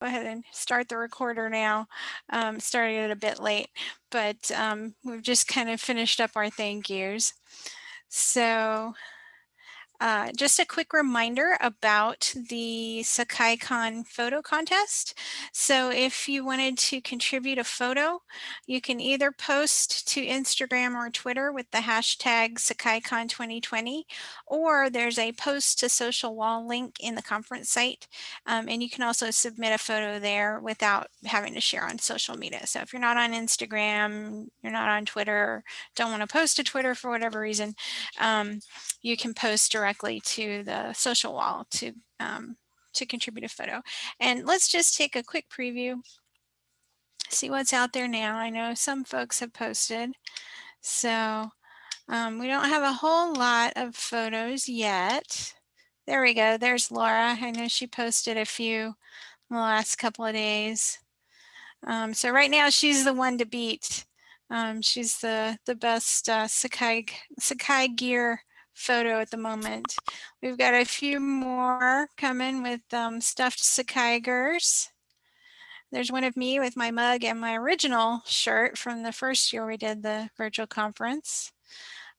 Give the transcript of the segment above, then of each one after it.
go ahead and start the recorder now. Um, started it a bit late, but um, we've just kind of finished up our thank yous. So uh, just a quick reminder about the SakaiCon photo contest. So if you wanted to contribute a photo, you can either post to Instagram or Twitter with the hashtag SakaiCon 2020, or there's a post to social wall link in the conference site. Um, and you can also submit a photo there without having to share on social media. So if you're not on Instagram, you're not on Twitter, don't want to post to Twitter for whatever reason, um, you can post directly directly to the social wall to, um, to contribute a photo. And let's just take a quick preview, see what's out there now. I know some folks have posted. So um, we don't have a whole lot of photos yet. There we go. There's Laura. I know she posted a few in the last couple of days. Um, so right now she's the one to beat. Um, she's the the best uh, Sakai Sakai gear photo at the moment. We've got a few more coming with um, stuffed Sakaigers. There's one of me with my mug and my original shirt from the first year we did the virtual conference.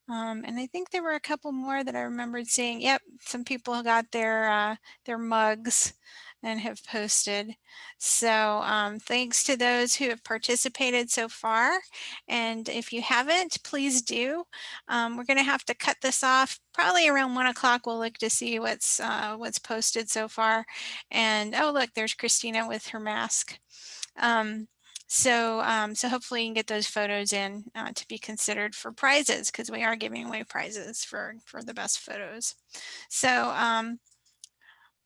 Um, and I think there were a couple more that I remembered seeing. Yep, some people got their uh, their mugs and have posted. So um, thanks to those who have participated so far. And if you haven't, please do. Um, we're going to have to cut this off probably around one o'clock. We'll look to see what's uh, what's posted so far. And oh, look, there's Christina with her mask. Um, so, um, so hopefully you can get those photos in uh, to be considered for prizes because we are giving away prizes for, for the best photos. So um,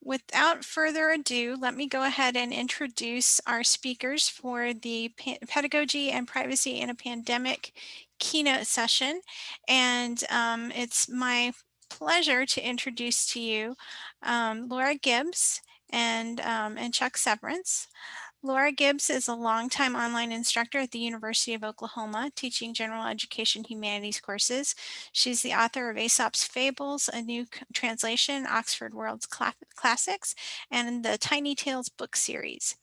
Without further ado, let me go ahead and introduce our speakers for the Pedagogy and Privacy in a Pandemic keynote session. And um, it's my pleasure to introduce to you um, Laura Gibbs and, um, and Chuck Severance. Laura Gibbs is a longtime online instructor at the University of Oklahoma, teaching general education humanities courses. She's the author of Aesop's Fables, a new translation, Oxford World's Cla Classics, and the Tiny Tales book series.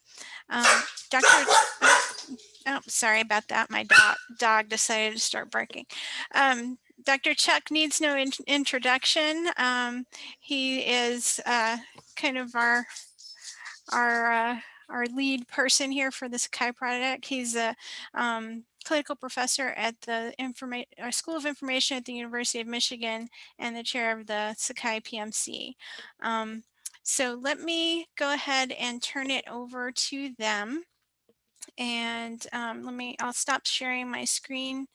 Um, Dr. Oh, sorry about that. My dog, dog decided to start barking. Um, Dr. Chuck needs no in introduction. Um, he is uh, kind of our our uh, our lead person here for the Sakai project. He's a um, clinical professor at the Informa uh, School of Information at the University of Michigan and the chair of the Sakai PMC. Um, so let me go ahead and turn it over to them. And um, let me, I'll stop sharing my screen,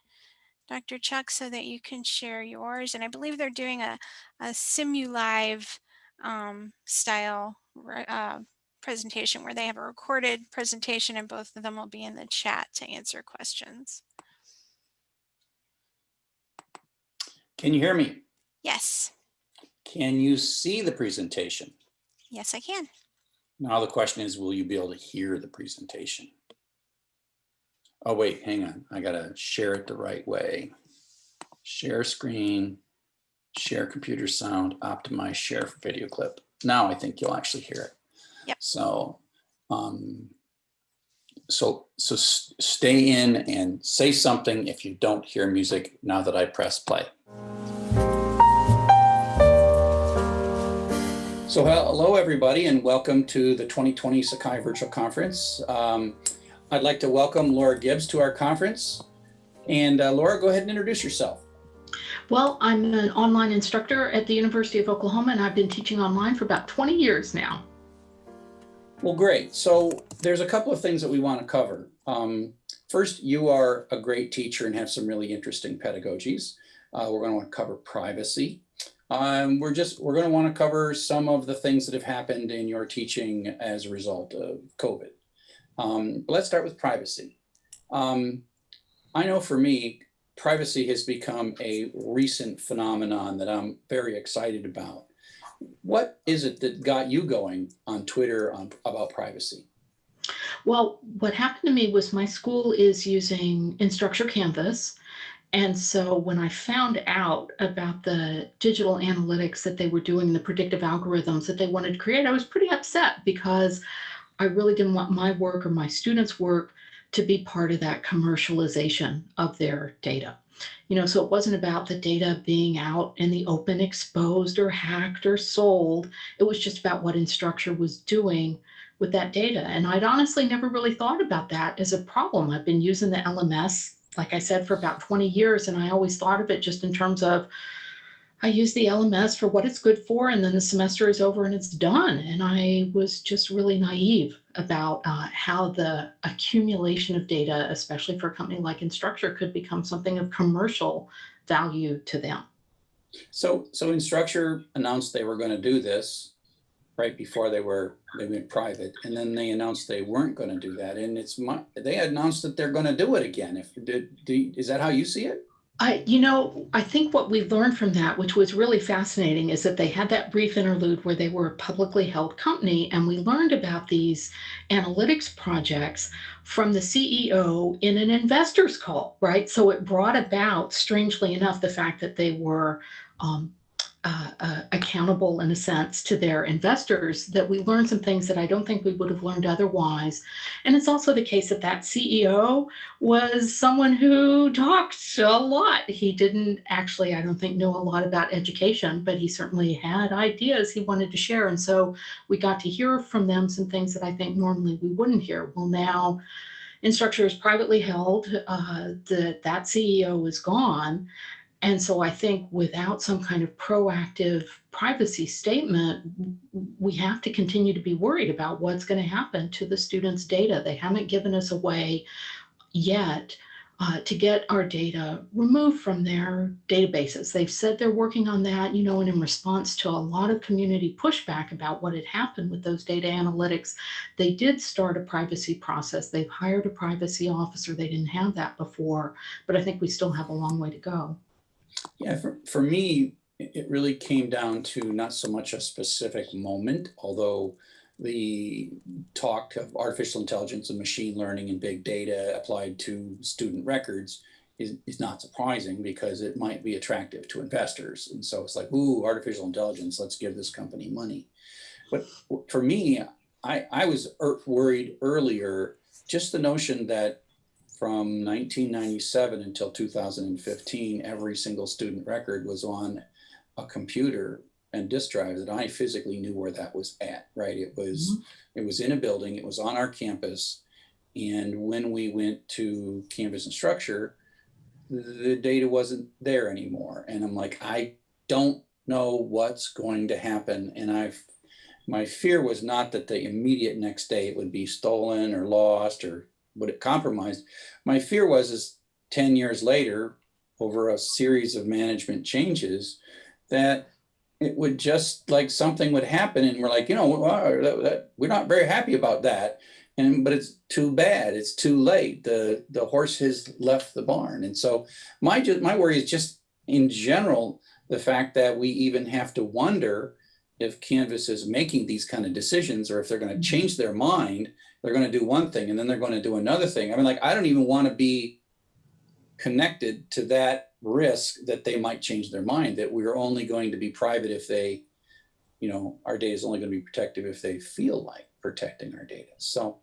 Dr. Chuck, so that you can share yours. And I believe they're doing a, a Simulive um, style uh, presentation where they have a recorded presentation and both of them will be in the chat to answer questions. Can you hear me? Yes. Can you see the presentation? Yes, I can. Now the question is, will you be able to hear the presentation? Oh, wait, hang on. I got to share it the right way. Share screen, share computer sound, optimize share for video clip. Now I think you'll actually hear it. Yep. So, um, so, so stay in and say something if you don't hear music now that I press play. So hello everybody and welcome to the 2020 Sakai Virtual Conference. Um, I'd like to welcome Laura Gibbs to our conference. And uh, Laura, go ahead and introduce yourself. Well, I'm an online instructor at the University of Oklahoma and I've been teaching online for about 20 years now. Well, great. So there's a couple of things that we want to cover. Um, first, you are a great teacher and have some really interesting pedagogies. Uh, we're going to want to cover privacy. Um, we're just we're going to want to cover some of the things that have happened in your teaching as a result of COVID. Um, let's start with privacy. Um, I know for me, privacy has become a recent phenomenon that I'm very excited about. What is it that got you going on Twitter on, about privacy? Well, what happened to me was my school is using Instructure Canvas. And so when I found out about the digital analytics that they were doing, the predictive algorithms that they wanted to create, I was pretty upset because I really didn't want my work or my students' work to be part of that commercialization of their data. You know, so it wasn't about the data being out in the open, exposed or hacked or sold. It was just about what Instructure was doing with that data. And I'd honestly never really thought about that as a problem. I've been using the LMS, like I said, for about 20 years, and I always thought of it just in terms of I use the LMS for what it's good for, and then the semester is over and it's done. And I was just really naive about uh, how the accumulation of data, especially for a company like Instructure, could become something of commercial value to them. So, so Instructure announced they were going to do this right before they were, they went private. And then they announced they weren't going to do that. And it's my, they announced that they're going to do it again. If, did, do, is that how you see it? I, you know, I think what we learned from that, which was really fascinating, is that they had that brief interlude where they were a publicly held company, and we learned about these analytics projects from the CEO in an investor's call, right? So it brought about, strangely enough, the fact that they were um, uh, uh, accountable in a sense to their investors that we learned some things that I don't think we would have learned otherwise. And it's also the case that that CEO was someone who talked a lot. He didn't actually, I don't think, know a lot about education, but he certainly had ideas he wanted to share. And so we got to hear from them some things that I think normally we wouldn't hear. Well, now Instructure is privately held. Uh, the, that CEO is gone. And so I think without some kind of proactive privacy statement, we have to continue to be worried about what's going to happen to the students' data. They haven't given us a way yet uh, to get our data removed from their databases. They've said they're working on that, you know, and in response to a lot of community pushback about what had happened with those data analytics, they did start a privacy process. They've hired a privacy officer. They didn't have that before, but I think we still have a long way to go. Yeah, for, for me, it really came down to not so much a specific moment, although the talk of artificial intelligence and machine learning and big data applied to student records is, is not surprising because it might be attractive to investors. And so it's like, ooh, artificial intelligence, let's give this company money. But for me, I, I was er- worried earlier, just the notion that from 1997 until 2015, every single student record was on a computer and disk drive that I physically knew where that was at, right? It was, mm-hmm. it was in a building, it was on our campus. And when we went to Canvas and Structure, the data wasn't there anymore. And I'm like, I don't know what's going to happen. And I've, my fear was not that the immediate next day it would be stolen or lost or would it compromised. My fear was is 10 years later, over a series of management changes, that it would just like something would happen and we're like, you know, well, uh, that, that, we're not very happy about that. And but it's too bad. It's too late. The the horse has left the barn. And so my my worry is just in general the fact that we even have to wonder if Canvas is making these kind of decisions or if they're going to mm-hmm. change their mind, they're going to do one thing and then they're going to do another thing. I mean, like, I don't even want to be connected to that risk that they might change their mind, that we're only going to be private if they, you know, our data is only going to be protective if they feel like protecting our data. So,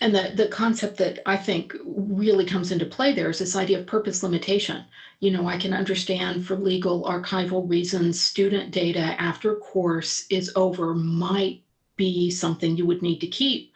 And the, the concept that I think really comes into play there is this idea of purpose limitation. You know, I can understand for legal archival reasons, student data after course is over might be something you would need to keep.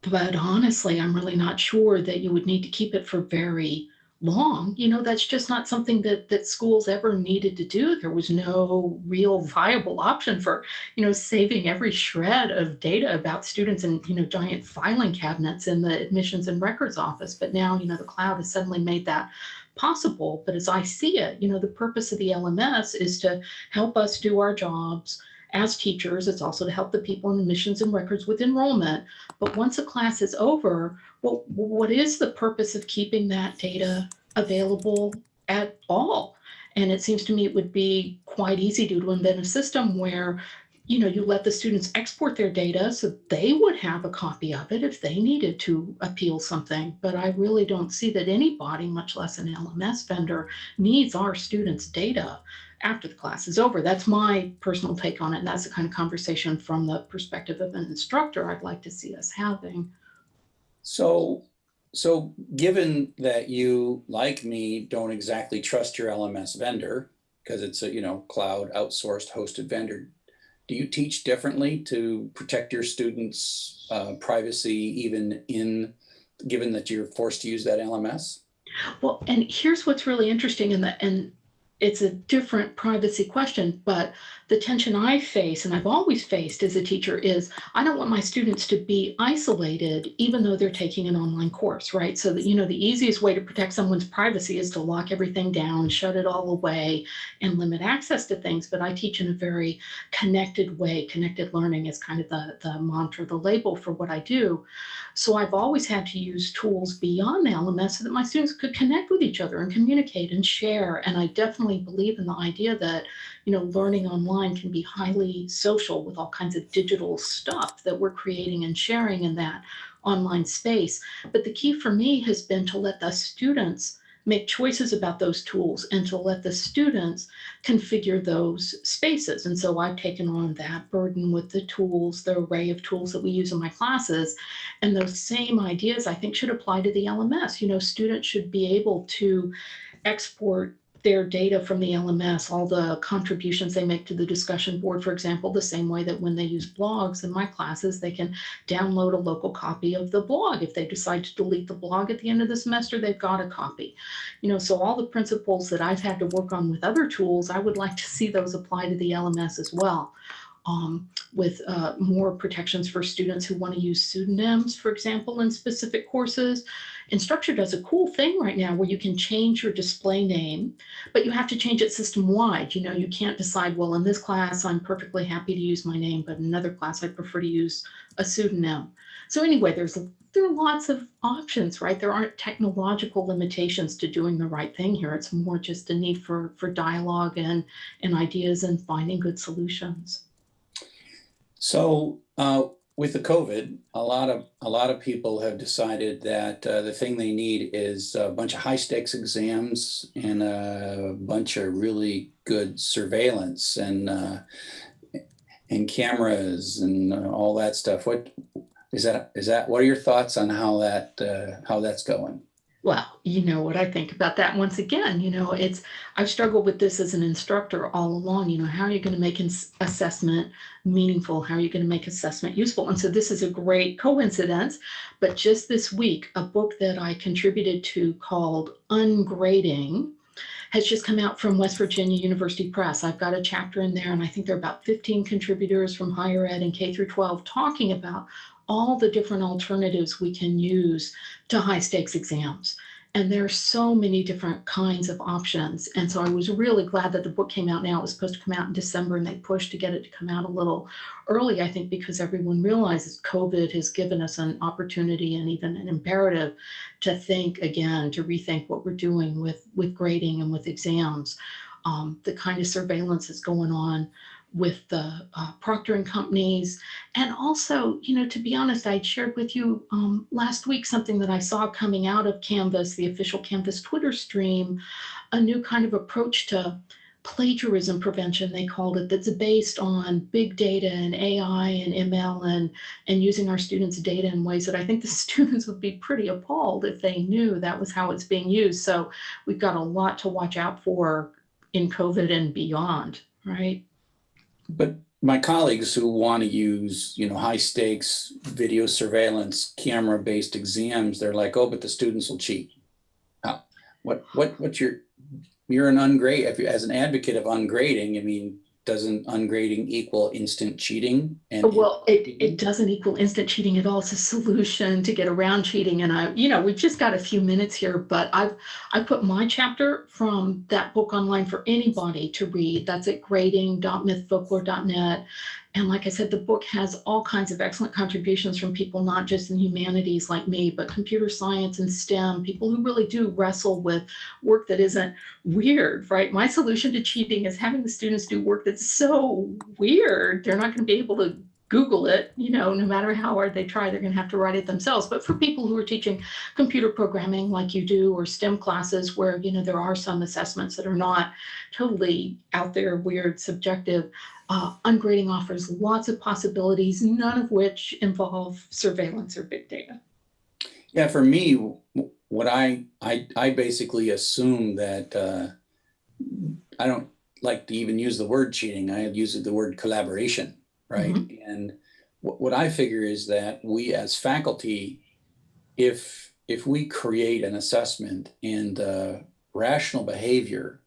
But honestly, I'm really not sure that you would need to keep it for very long. You know, that's just not something that that schools ever needed to do. There was no real viable option for, you know, saving every shred of data about students in, you know, giant filing cabinets in the admissions and records office. But now, you know, the cloud has suddenly made that possible. But as I see it, you know, the purpose of the LMS is to help us do our jobs as teachers. It's also to help the people in admissions and records with enrollment. But once a class is over, well, what is the purpose of keeping that data available at all? And it seems to me it would be quite easy to invent a system where you know, you let the students export their data so they would have a copy of it if they needed to appeal something. But I really don't see that anybody, much less an LMS vendor, needs our students' data after the class is over. That's my personal take on it. And that's the kind of conversation from the perspective of an instructor I'd like to see us having. So, so given that you, like me, don't exactly trust your LMS vendor, because it's a, you know, cloud outsourced hosted vendor, do you teach differently to protect your students' uh, privacy even in, given that you're forced to use that LMS? Well, and here's what's really interesting in and it's a different privacy question, but the tension I face and I've always faced as a teacher is I don't want my students to be isolated even though they're taking an online course, right? So that you know the easiest way to protect someone's privacy is to lock everything down, shut it all away and limit access to things, but I teach in a very connected way. Connected learning is kind of the the mantra, the label for what I do. So I've always had to use tools beyond the LMS so that my students could connect with each other and communicate and share and I definitely believe in the idea that you know learning online can be highly social with all kinds of digital stuff that we're creating and sharing in that online space but the key for me has been to let the students make choices about those tools and to let the students configure those spaces. And so I've taken on that burden with the tools, the array of tools that we use in my classes. And those same ideas I think should apply to the LMS. You know, students should be able to export their data from the LMS, all the contributions they make to the discussion board, for example, the same way that when they use blogs in my classes, they can download a local copy of the blog. If they decide to delete the blog at the end of the semester, they've got a copy. You know, so all the principles that I've had to work on with other tools, I would like to see those apply to the LMS as well um, with uh, more protections for students who want to use pseudonyms, for example, in specific courses. Instructure does a cool thing right now where you can change your display name, but you have to change it system wide. You know, you can't decide, well, in this class, I'm perfectly happy to use my name, but in another class, I prefer to use a pseudonym. So anyway, there's there are lots of options, right? There aren't technological limitations to doing the right thing here. It's more just a need for, for dialogue and, and ideas and finding good solutions. So uh, with the COVID, a lot of a lot of people have decided that uh, the thing they need is a bunch of high stakes exams and a bunch of really good surveillance and uh, and cameras and uh, all that stuff. What is that? Is that what are your thoughts on how that uh, how that's going? Well, you know what I think about that once again, you know, it's I've struggled with this as an instructor all along, you know, how are you going to make assessment meaningful? How are you going to make assessment useful? And so this is a great coincidence, but just this week, a book that I contributed to called Ungrading has just come out from West Virginia University Press. I've got a chapter in there and I think there are about 15 contributors from higher ed and K through 12 talking about all the different alternatives we can use to high stakes exams. And there are so many different kinds of options. And so I was really glad that the book came out now. It was supposed to come out in December and they pushed to get it to come out a little early, I think, because everyone realizes COVID has given us an opportunity and even an imperative to think again, to rethink what we're doing with, with grading and with exams. Um, the kind of surveillance that's going on with the uh, proctoring companies. And also, you know, to be honest, I shared with you um, last week something that I saw coming out of Canvas, the official Canvas Twitter stream, a new kind of approach to plagiarism prevention, they called it, that's based on big data and AI and ML and, and using our students' data in ways that I think the students would be pretty appalled if they knew that was how it's being used. So we've got a lot to watch out for in COVID and beyond, right? But my colleagues who want to use, you know, high stakes video surveillance, camera based exams, they're like, oh, but the students will cheat. How, what, what, what's your, you're an ungrade, as an advocate of ungrading, I mean, doesn't ungrading equal instant cheating? And oh, well, it, it doesn't equal instant cheating at all. It's a solution to get around cheating. And I, you know, we've just got a few minutes here, but I've I put my chapter from that book online for anybody to read. That's at grading.mythfolklore.net. And like I said, the book has all kinds of excellent contributions from people, not just in humanities like me, but computer science and STEM, people who really do wrestle with work that isn't weird, right? My solution to cheating is having the students do work that's so weird, they're not going to be able to Google it, you know, no matter how hard they try, they're going to have to write it themselves. But for people who are teaching computer programming like you do, or STEM classes where, you know, there are some assessments that are not totally out there, weird, subjective, uh, ungrading offers lots of possibilities, none of which involve surveillance or big data. Yeah, for me, what I, I, I basically assume that, uh, I don't like to even use the word cheating. I use the word collaboration, right? And what, what I figure is that we as faculty, if, if we create an assessment and the rational behavior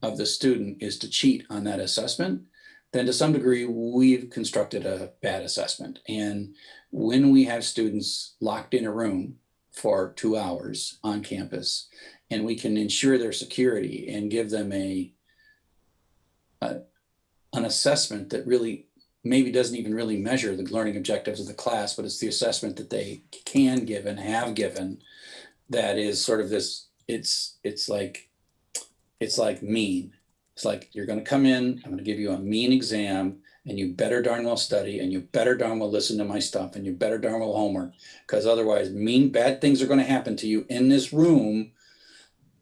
of the student is to cheat on that assessment, then to some degree, we've constructed a bad assessment. And when we have students locked in a room for two hours on campus, and we can ensure their security and give them a, a an assessment that really maybe doesn't even really measure the learning objectives of the class, but it's the assessment that they can give and have given that is sort of this, it's, it's like, it's like mean. It's like, you're gonna come in, I'm gonna give you a mean exam, and you better darn well study, and you better darn well listen to my stuff, and you better darn well homework, because otherwise mean, bad things are gonna happen to you in this room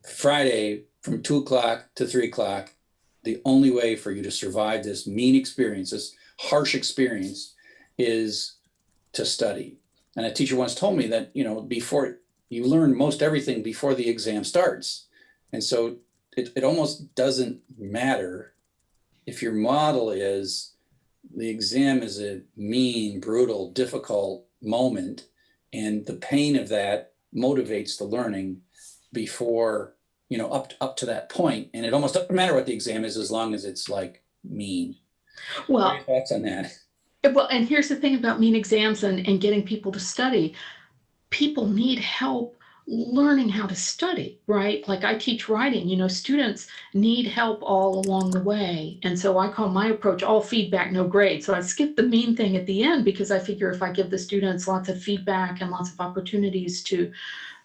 Friday from two o'clock to three o'clock. The only way for you to survive this mean experience, this harsh experience, is to study. And a teacher once told me that, you know, before you learn most everything before the exam starts. And so it, it almost doesn't matter if your model is the exam is a mean, brutal, difficult moment, and the pain of that motivates the learning before, you know, up, up to that point. And it almost doesn't matter what the exam is as long as it's like mean. Well, thoughts on that? Eh, well, and here's the thing about mean exams and, and getting people to study. People need help learning how to study, right? Like I teach writing, you know, students need help all along the way. And so I call my approach all feedback, no grade. So I skip the mean thing at the end because I figure if I give the students lots of feedback and lots of opportunities to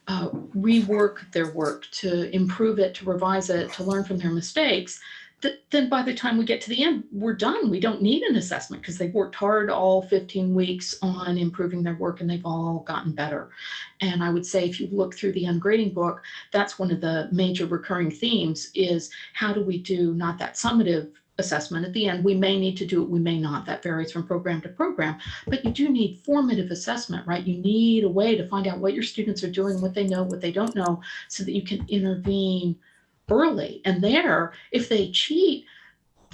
uh, rework their work, to improve it, to revise it, to learn from their mistakes, th- then by the time we get to the end, we're done. We don't need an assessment because they've worked hard all 15 weeks on improving their work and they've all gotten better. And I would say if you look through the ungrading book, that's one of the major recurring themes is how do we do not that summative assessment at the end. We may need to do it, we may not. That varies from program to program. But you do need formative assessment, right? You need a way to find out what your students are doing, what they know, what they don't know, so that you can intervene early. And there, if they cheat,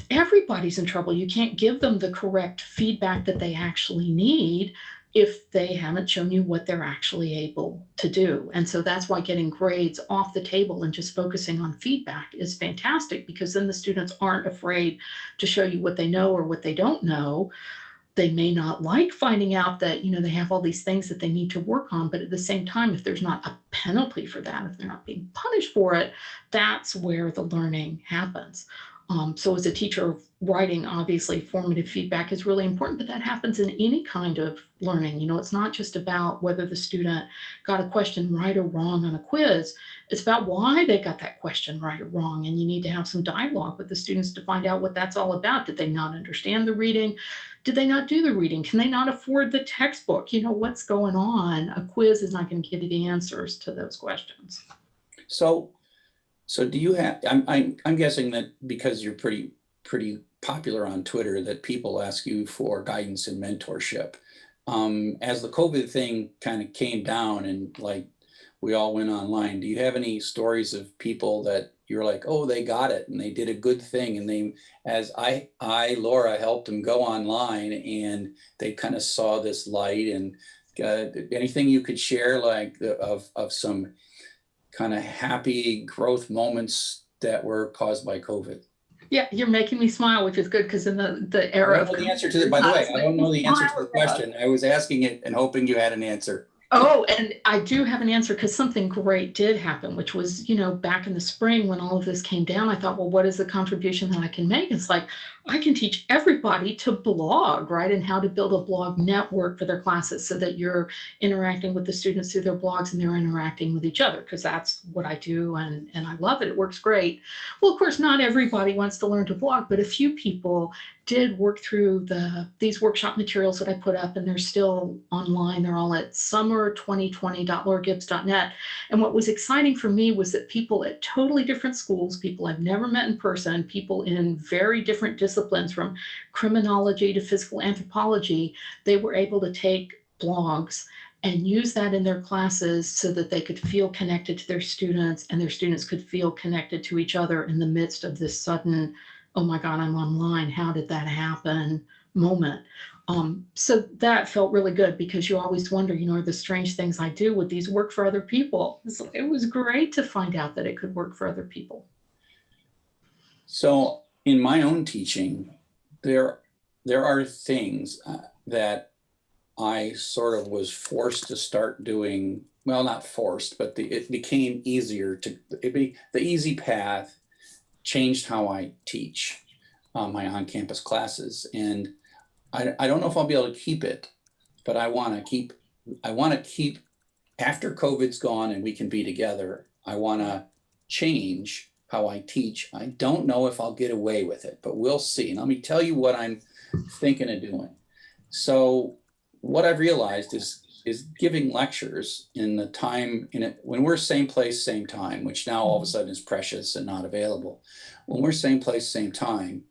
everybody's in trouble. You can't give them the correct feedback that they actually need if they haven't shown you what they're actually able to do. And so that's why getting grades off the table and just focusing on feedback is fantastic because then the students aren't afraid to show you what they know or what they don't know. They may not like finding out that, you know, they have all these things that they need to work on, but at the same time, if there's not a penalty for that, if they're not being punished for it, that's where the learning happens. Um, so as a teacher of writing, obviously formative feedback is really important, but that happens in any kind of learning. You know, it's not just about whether the student got a question right or wrong on a quiz. It's about why they got that question right or wrong. And you need to have some dialogue with the students to find out what that's all about. Did they not understand the reading? Did they not do the reading? Can they not afford the textbook? You know, what's going on? A quiz is not going to give you the answers to those questions. So, so do you have, I'm, I'm, I'm guessing that because you're pretty, pretty popular on Twitter, that people ask you for guidance and mentorship. Um, as the COVID thing kind of came down and like we all went online, do you have any stories of people that you're like, oh, they got it and they did a good thing and they, as I, I, Laura helped them go online and they kind of saw this light and uh, anything you could share like of, of some kind of happy growth moments that were caused by COVID? Yeah, you're making me smile, which is good because in the, the I era of the answer to it, by the way, I don't know the answer to the question. I was asking it and hoping you had an answer. Oh, and I do have an answer because something great did happen, which was, you know, back in the spring when all of this came down, I thought, well, what is the contribution that I can make? It's like, I can teach everybody to blog, right? And how to build a blog network for their classes so that you're interacting with the students through their blogs and they're interacting with each other because that's what I do and, and I love it. It works great. Well, of course, not everybody wants to learn to blog, but a few people did work through the these workshop materials that I put up and they're still online. They're all at summer2020.lauragibbs.net. And what was exciting for me was that people at totally different schools, people I've never met in person, people in very different disciplines from criminology to physical anthropology, they were able to take blogs and use that in their classes so that they could feel connected to their students and their students could feel connected to each other in the midst of this sudden oh my God, I'm online. How did that happen? Moment. Um, so that felt really good because you always wonder, you know, are the strange things I do, would these work for other people? So it was great to find out that it could work for other people. So in my own teaching, there, there are things uh, that I sort of was forced to start doing, well, not forced, but the, it became easier to, it be the easy path changed how I teach um, my on-campus classes. And I, I don't know if I'll be able to keep it, but I want to keep, I want to keep, after COVID's gone and we can be together, I want to change how I teach. I don't know if I'll get away with it, but we'll see. And let me tell you what I'm thinking of doing. So what I've realized is is giving lectures in the time in it when we're same place same time which now all of a sudden is precious and not available when we're same place same time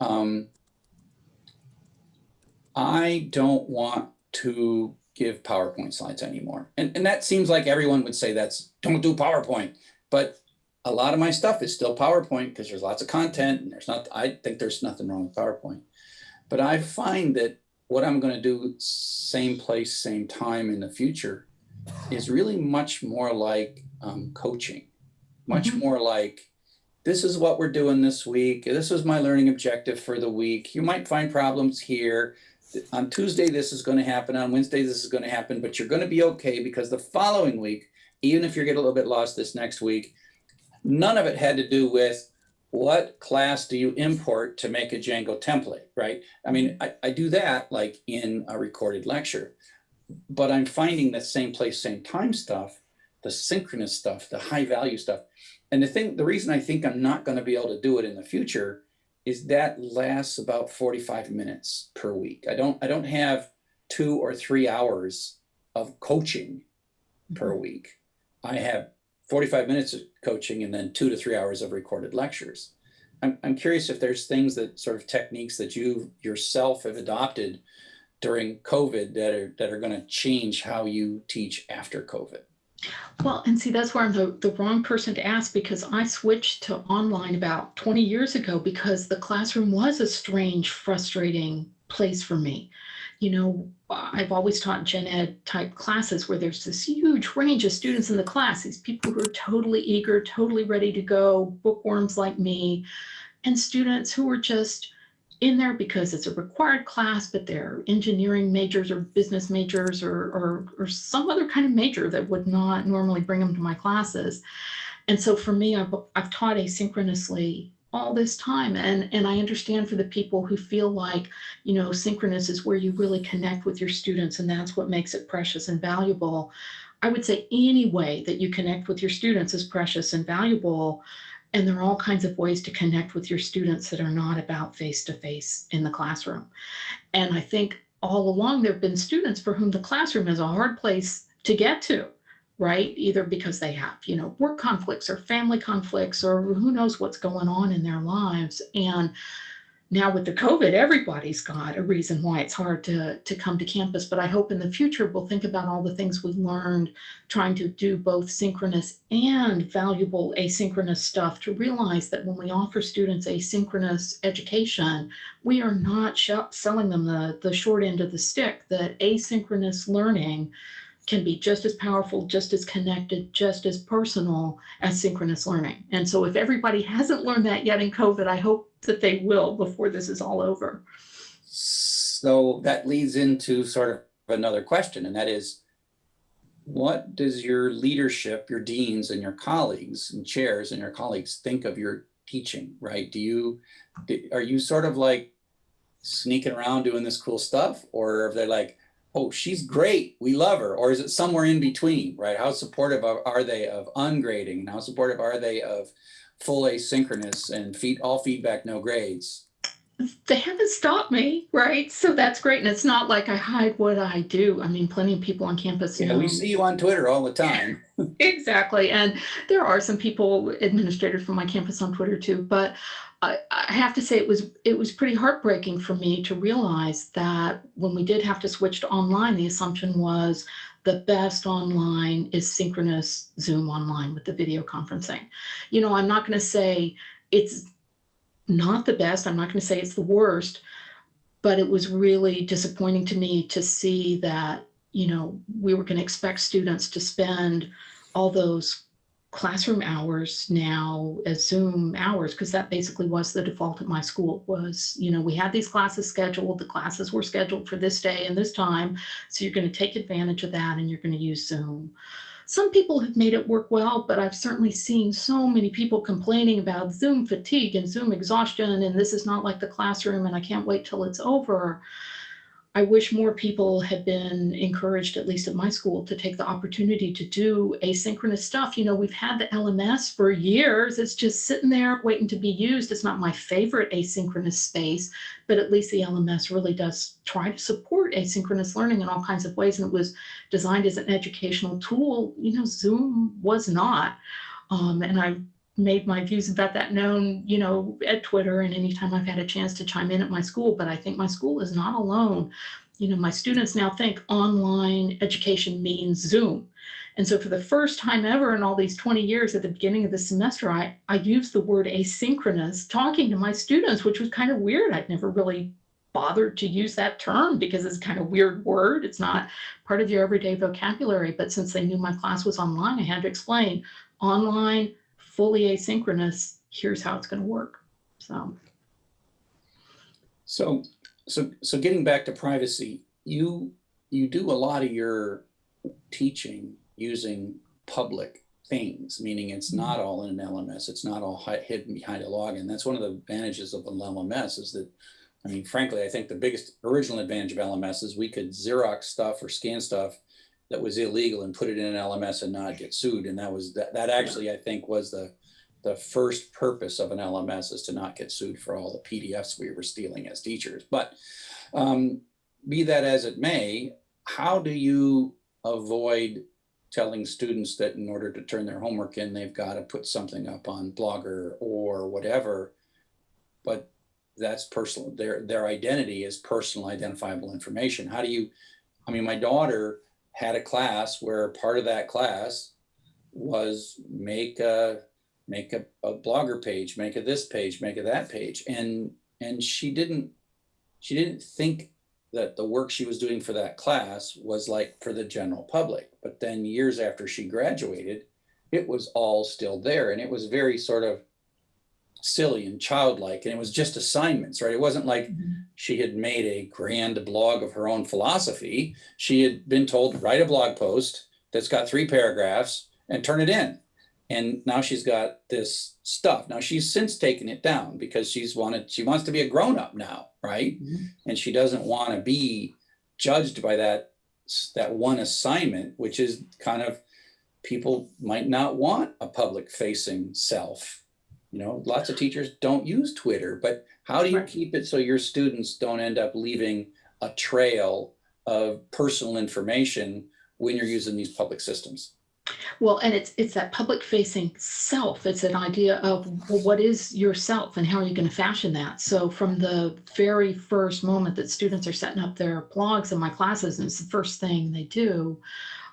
um, i don't want to give powerpoint slides anymore and, and that seems like everyone would say that's don't do powerpoint but a lot of my stuff is still powerpoint because there's lots of content and there's not i think there's nothing wrong with powerpoint but i find that what I'm going to do same place, same time in the future is really much more like um, coaching, much Mhm. more like this is what we're doing this week. This is my learning objective for the week. You might find problems here. On Tuesday, this is going to happen. On Wednesday, this is going to happen, but you're going to be okay because the following week, even if you get a little bit lost this next week, none of it had to do with what class do you import to make a Django template, right? I mean, I, I do that like in a recorded lecture, but I'm finding the same place, same time stuff, the synchronous stuff, the high value stuff. And the thing, the reason I think I'm not going to be able to do it in the future is that lasts about 45 minutes per week. I don't, I don't have two or three hours of coaching per mm-hmm. week. I have 45 minutes of coaching and then two to three hours of recorded lectures. I'm, I'm curious if there's things that sort of techniques that you yourself have adopted during COVID that are that are going to change how you teach after COVID. Well, and see, that's where I'm the, the wrong person to ask because I switched to online about 20 years ago because the classroom was a strange, frustrating place for me. You know, I've always taught gen ed type classes where there's this huge range of students in the class, these people who are totally eager, totally ready to go, bookworms like me, and students who are just in there because it's a required class, but they're engineering majors or business majors or, or, or some other kind of major that would not normally bring them to my classes. And so for me, I've, I've taught asynchronously all this time. And, and I understand for the people who feel like, you know, synchronous is where you really connect with your students and that's what makes it precious and valuable. I would say any way that you connect with your students is precious and valuable. And there are all kinds of ways to connect with your students that are not about face-to-face in the classroom. And I think all along there have been students for whom the classroom is a hard place to get to right? Either because they have, you know, work conflicts or family conflicts or who knows what's going on in their lives. And now with the COVID, everybody's got a reason why it's hard to, to come to campus. But I hope in the future we'll think about all the things we learned trying to do both synchronous and valuable asynchronous stuff to realize that when we offer students asynchronous education, we are not selling them the, the short end of the stick, that asynchronous learning can be just as powerful, just as connected, just as personal as synchronous learning. And so if everybody hasn't learned that yet in COVID, I hope that they will before this is all over. So that leads into sort of another question, and that is, what does your leadership, your deans and your colleagues and chairs and your colleagues think of your teaching, right? Do you, are you sort of like sneaking around doing this cool stuff? Or are they like, oh, she's great, we love her? Or is it somewhere in between, right? How supportive are they of ungrading? And how supportive are they of full asynchronous and feed, all feedback, no grades? they haven't stopped me, right? So that's great. And it's not like I hide what I do. I mean, plenty of people on campus Yeah, know. we see you on Twitter all the time. Exactly. And there are some people, administrators from my campus on Twitter too. But I, I have to say it was it was pretty heartbreaking for me to realize that when we did have to switch to online, the assumption was the best online is synchronous Zoom online with the video conferencing. You know, I'm not going to say it's not the best. I'm not going to say it's the worst, but it was really disappointing to me to see that, you know, we were going to expect students to spend all those classroom hours now as Zoom hours, because that basically was the default at my school was, you know, we had these classes scheduled, the classes were scheduled for this day and this time. So you're going to take advantage of that and you're going to use Zoom. Some people have made it work well, but I've certainly seen so many people complaining about Zoom fatigue and Zoom exhaustion, and this is not like the classroom, and I can't wait till it's over. I wish more people had been encouraged, at least at my school, to take the opportunity to do asynchronous stuff. You know, we've had the LMS for years. It's just sitting there waiting to be used. It's not my favorite asynchronous space, but at least the LMS really does try to support asynchronous learning in all kinds of ways. And it was designed as an educational tool. You know, Zoom was not. Um, and I made my views about that known, you know, at Twitter and anytime I've had a chance to chime in at my school. But I think my school is not alone. You know, my students now think online education means Zoom. And so for the first time ever in all these 20 years at the beginning of the semester, I, I used the word asynchronous talking to my students, which was kind of weird. I'd never really bothered to use that term because it's kind of weird word. It's not part of your everyday vocabulary. But since they knew my class was online, I had to explain online fully asynchronous, here's how it's going to work. So, So, so, so getting back to privacy, you, you do a lot of your teaching using public things, meaning it's mm-hmm. not all in an LMS. It's not all hidden behind a login. That's one of the advantages of an LMS is that, I mean, frankly, I think the biggest original advantage of LMS is we could Xerox stuff or scan stuff that was illegal and put it in an LMS and not get sued. And that was, that, that actually, I think was the, the first purpose of an LMS is to not get sued for all the PDFs we were stealing as teachers. But um, be that as it may, how do you avoid telling students that in order to turn their homework in, they've got to put something up on Blogger or whatever? But that's personal. Their their identity is personal identifiable information. How do you? I mean, my daughter had a class where part of that class was make a make a, a blogger page, make a this page, make a that page, and and she didn't she didn't think that the work she was doing for that class was like for the general public. But then years after she graduated, it was all still there, and it was very sort of silly and childlike, and it was just assignments, right? It wasn't like mm-hmm. she had made a grand blog of her own philosophy. She had been told to write a blog post that's got three paragraphs and turn it in. And now she's got this stuff. Now she's since taken it down because she's wanted, she wants to be a grown up now, right? Mm-hmm. And she doesn't want to be judged by that, that one assignment, which is kind of, people might not want a public facing self. You know, lots of teachers don't use Twitter, but how do you Right. keep it so your students don't end up leaving a trail of personal information when you're using these public systems? well, and it's it's that public facing self. It's an idea of well, what is yourself and how are you going to fashion that? So from the very first moment that students are setting up their blogs in my classes, and it's the first thing they do,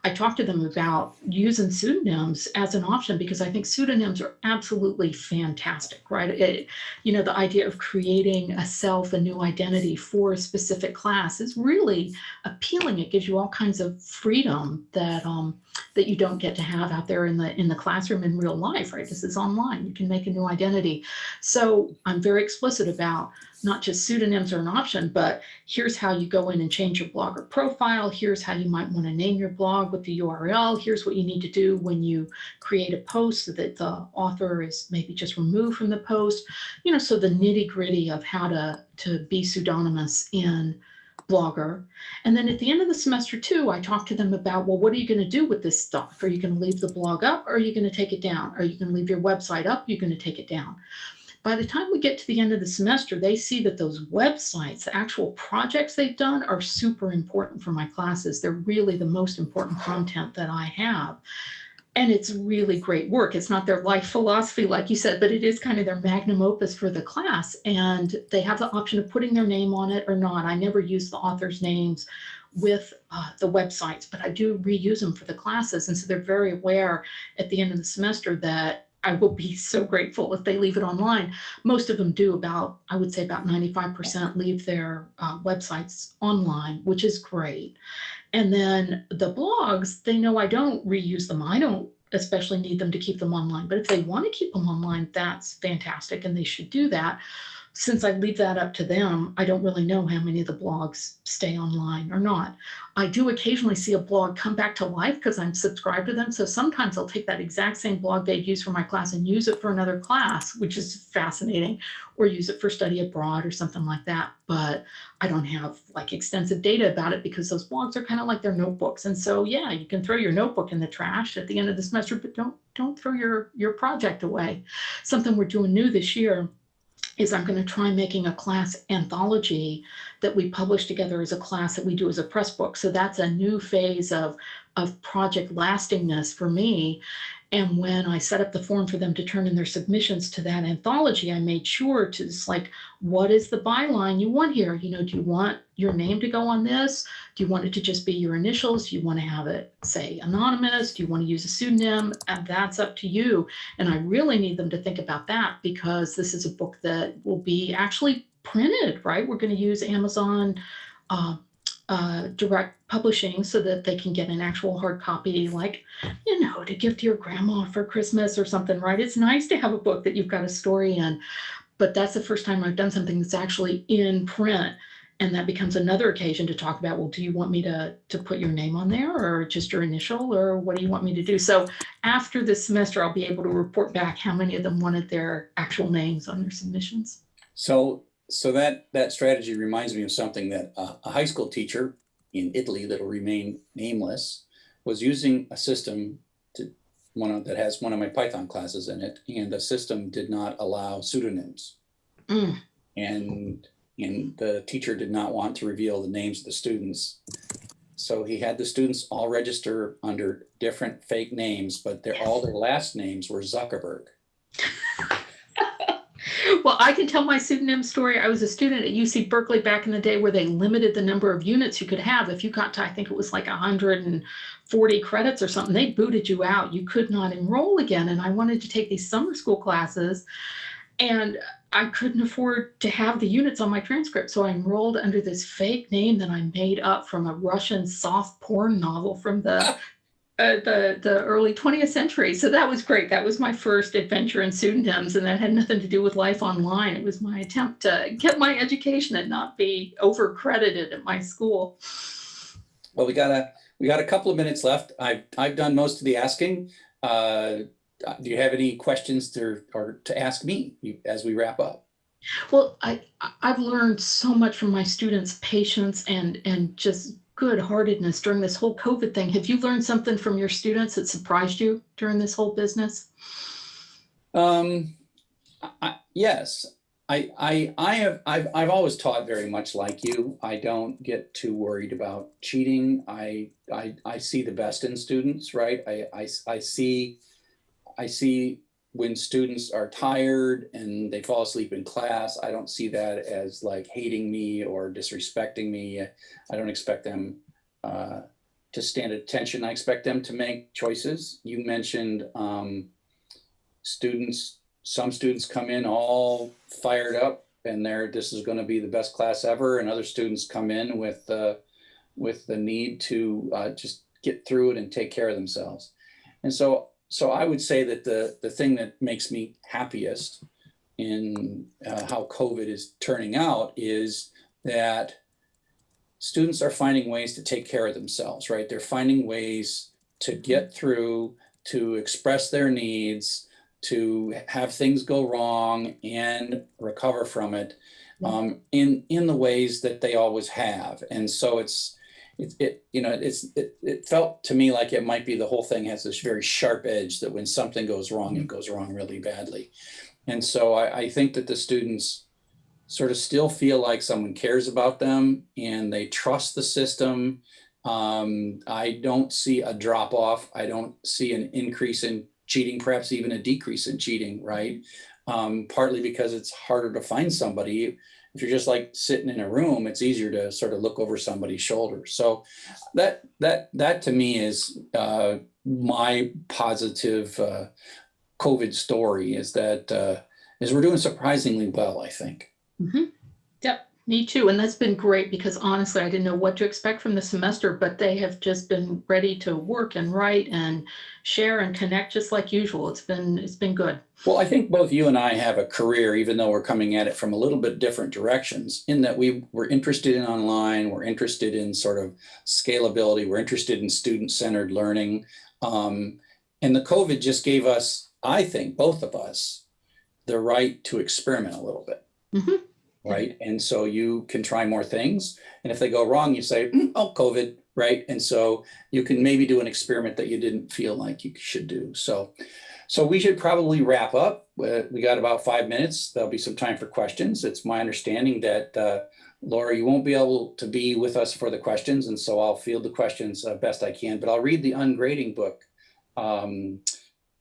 I talk to them about using pseudonyms as an option because I think pseudonyms are absolutely fantastic, right? It, you know, the idea of creating a self, a new identity for a specific class is really appealing. It gives you all kinds of freedom that um, that you don't get to have out there in the in the classroom in real life, right? This is online. You can make a new identity. So I'm very explicit about not just pseudonyms are an option, but here's how you go in and change your blogger profile. Here's how you might want to name your blog with the URL. Here's what you need to do when you create a post so that the author is maybe just removed from the post. You know, so the nitty gritty of how to, to be pseudonymous in Blogger. And then at the end of the semester too, I talked to them about, well, what are you going to do with this stuff? Are you going to leave the blog up or are you going to take it down? Are you going to leave your website up? You're going to take it down. By the time we get to the end of the semester, they see that those websites, the actual projects they've done are super important for my classes. They're really the most important content that I have and it's really great work. It's not their life philosophy, like you said, but it is kind of their magnum opus for the class. And they have the option of putting their name on it or not. I never use the author's names with uh, the websites, but I do reuse them for the classes. And so they're very aware at the end of the semester that I will be so grateful if they leave it online. Most of them do about, I would say about 95% leave their uh, websites online, which is great. And then the blogs, they know I don't reuse them. I don't especially need them to keep them online. But if they want to keep them online, that's fantastic and they should do that since I leave that up to them, I don't really know how many of the blogs stay online or not. I do occasionally see a blog come back to life because I'm subscribed to them. So sometimes I'll take that exact same blog they'd use for my class and use it for another class, which is fascinating, or use it for study abroad or something like that. But I don't have like extensive data about it because those blogs are kind of like their notebooks. And so, yeah, you can throw your notebook in the trash at the end of the semester, but don't don't throw your, your project away. Something we're doing new this year is I'm going to try making a class anthology that we publish together as a class that we do as a press book. So that's a new phase of, of project lastingness for me. And when I set up the form for them to turn in their submissions to that anthology, I made sure to just like, what is the byline you want here? You know, do you want your name to go on this? Do you want it to just be your initials? Do you want to have it say anonymous? Do you want to use a pseudonym? And that's up to you. And I really need them to think about that because this is a book that will be actually printed, right? We're going to use Amazon uh, uh, direct publishing so that they can get an actual hard copy, like, you know, to give to your grandma for Christmas or something, right? It's nice to have a book that you've got a story in, but that's the first time I've done something that's actually in print. And that becomes another occasion to talk about, well, do you want me to, to put your name on there or just your initial or what do you want me to do? So after this semester, I'll be able to report back how many of them wanted their actual names on their submissions. So, so that, that strategy reminds me of something that uh, a high school teacher in Italy that'll remain nameless was using a system to one of, that has one of my Python classes in it, and the system did not allow pseudonyms. Mm. And and the teacher did not want to reveal the names of the students. So he had the students all register under different fake names, but their all their last names were Zuckerberg. well, I can tell my pseudonym story. I was a student at UC Berkeley back in the day where they limited the number of units you could have. If you got to, I think it was like 140 credits or something, they booted you out. You could not enroll again. And I wanted to take these summer school classes and I couldn't afford to have the units on my transcript. So I enrolled under this fake name that I made up from a Russian soft porn novel from the uh, the the early 20th century. So that was great. That was my first adventure in pseudonyms, and that had nothing to do with life online. It was my attempt to get my education and not be over credited at my school. Well, we got a we got a couple of minutes left. I've I've done most of the asking. Uh, do you have any questions to or to ask me as we wrap up? Well, I I've learned so much from my students' patience and and just good heartedness during this whole COVID thing. Have you learned something from your students that surprised you during this whole business? Um, I, yes, I, I, I have, I've, I've always taught very much like you. I don't get too worried about cheating. I, I, I see the best in students, right? I, I, I see, I see when students are tired and they fall asleep in class, I don't see that as like hating me or disrespecting me. I don't expect them uh, to stand at attention. I expect them to make choices. You mentioned um, students, some students come in all fired up and they're, this is gonna be the best class ever. And other students come in with, uh, with the need to uh, just get through it and take care of themselves. And so so I would say that the, the thing that makes me happiest in uh, how COVID is turning out is that students are finding ways to take care of themselves, right? They're finding ways to get through, to express their needs, to have things go wrong and recover from it um, in in the ways that they always have. And so it's it, it you know it's it, it felt to me like it might be the whole thing has this very sharp edge that when something goes wrong, it goes wrong really badly. And so I, I think that the students sort of still feel like someone cares about them and they trust the system. Um, I don't see a drop off. I don't see an increase in cheating, perhaps even a decrease in cheating, right? Um, partly because it's harder to find somebody. If you're just like sitting in a room, it's easier to sort of look over somebody's shoulder. So that that that to me is uh, my positive uh, COVID story is that uh, is we're doing surprisingly well, I think. Mhm. Yep, me too. And that's been great because honestly, I didn't know what to expect from the semester, but they have just been ready to work and write and share and connect just like usual. It's been, it's been good. Well, I think both you and I have a career, even though we're coming at it from a little bit different directions, in that we were interested in online, we're interested in sort of scalability, we're interested in student-centered learning. Um, and the COVID just gave us, I think, both of us, the right to experiment a little bit. Mhm. Right. And so you can try more things. And if they go wrong, you say, "Mm, oh, COVID. Right. And so you can maybe do an experiment that you didn't feel like you should do. So, so we should probably wrap up. Uh, We got about five minutes. There'll be some time for questions. It's my understanding that uh, Laura, you won't be able to be with us for the questions. And so I'll field the questions uh, best I can, but I'll read the ungrading book. Um,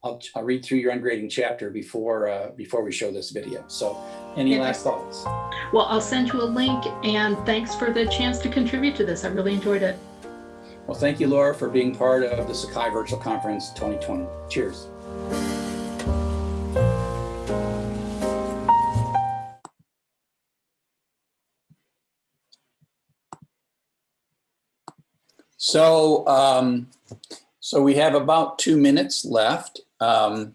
I'll, I'll read through your ungrading chapter before, uh, before we show this video. So any Yeah. last thoughts? Well, I'll send you a link and thanks for the chance to contribute to this. I really enjoyed it. Well, thank you, Laura, for being part of the Sakai Virtual Conference 2020. Cheers. So, um, so we have about two minutes left. Um,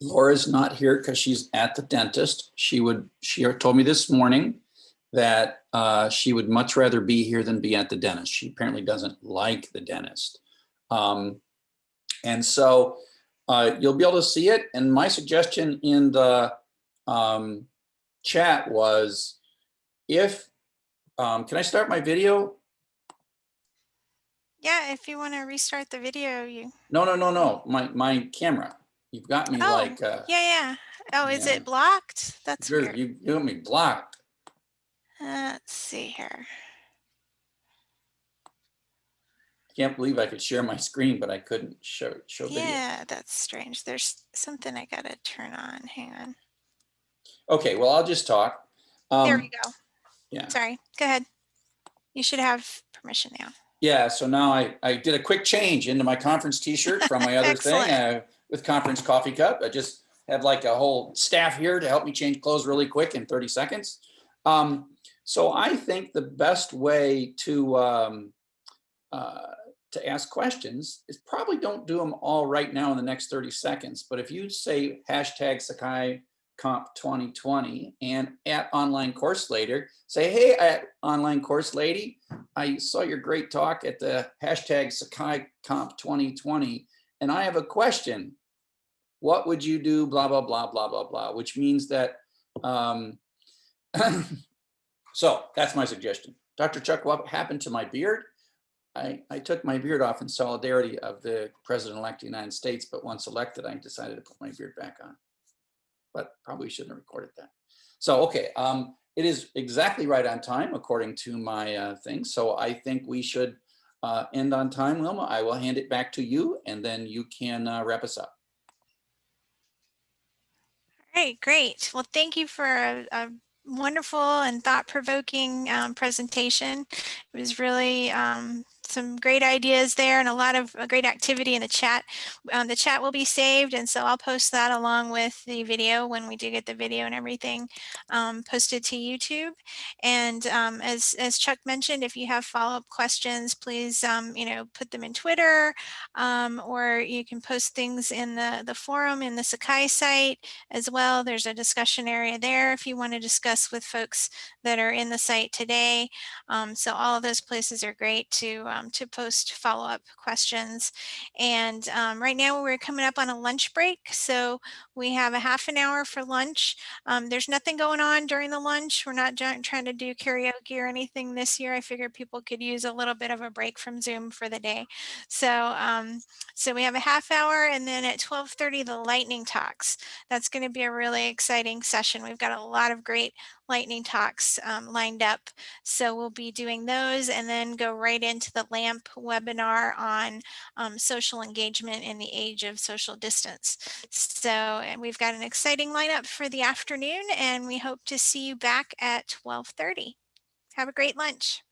Laura's not here because she's at the dentist. She would, she told me this morning that uh, she would much rather be here than be at the dentist. She apparently doesn't like the dentist. Um, and so uh, you'll be able to see it. And my suggestion in the um, chat was if, um, can I start my video? Yeah, if you want to restart the video, you, No, no, no, no, my, my camera. You've got me Oh, like, uh, yeah, yeah. Oh, is Yeah. it blocked? That's you're- weird. you, you got me blocked. Uh, Let's see here. I can't believe I could share my screen, but I couldn't show, show video. Yeah, that's strange. There's something I gotta turn on. Hang on. Okay, well, I'll just talk. There Um, we go. yeah. Sorry, go ahead. You should have permission now. Yeah, so now I, I did a quick change into my conference t-shirt from my other thing Excellent. With conference coffee cup. I just have like a whole staff here to help me change clothes really quick in 30 seconds. Um, so I think the best way to um, uh, to ask questions is probably don't do them all right now in the next 30 seconds. But if you say hashtag Sakai Comp 2020 and at online course lady, say, hey, at online course lady, I saw your great talk at the hashtag Sakai Comp 2020, and I have a question. What would you do? Blah, blah, blah, blah, blah, blah, which means that, um, so that's my suggestion. Dr. Chuck, what happened to my beard? I, I took my beard off in solidarity of the president-elect of the United States, but once elected, I decided to put my beard back on. But probably shouldn't have recorded that. So, okay, um, it is exactly right on time according to my uh, thing. So I think we should uh, end on time, Wilma. I will hand it back to you and then you can uh, wrap us up. All right, great. Well, thank you for a, a wonderful and thought-provoking um, presentation. It was really um, some great ideas there and a lot of uh, great activity in the chat. Um, the chat will be saved and so I'll post that along with the video when we do get the video and everything um, posted to YouTube. And um, as, as Chuck mentioned, if you have follow-up questions, please, um, you know, put them in Twitter um, or you can post things in the, the forum in the Sakai site as well. There's a discussion area there if you want to discuss with folks that are in the site today. Um, so all of those places are great to to post follow-up questions. And right now we're coming up on a lunch break. So we have a half an hour for lunch. There's nothing going on during the lunch. We're not trying to do karaoke or anything this year. I figured people could use a little bit of a break from Zoom for the day. So, um, so we have a half hour and then at 1230, the lightning talks. That's going to be a really exciting session. We've got a lot of great lightning talks um, lined up. So we'll be doing those and then go right into the LAMP webinar on um, social engagement in the age of social distance. So and we've got an exciting lineup for the afternoon and we hope to see you back at 1230. Have a great lunch.